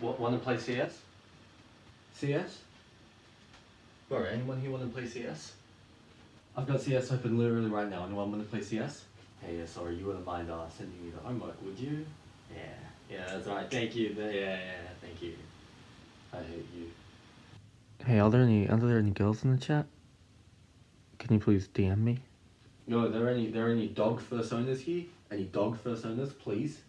What, want to play CS? CS? Alright, anyone here want to play CS? I've got CS open literally right now. Anyone want to play CS? Hey, sorry, you wouldn't mind uh, sending me the homework, would you? Yeah, yeah, that's right. Thank you. Yeah, yeah, yeah, thank you. I hate you. Hey, are there any are there any girls in the chat? Can you please DM me? No, are there any there are any dog first owners here? Any dog first owners, please?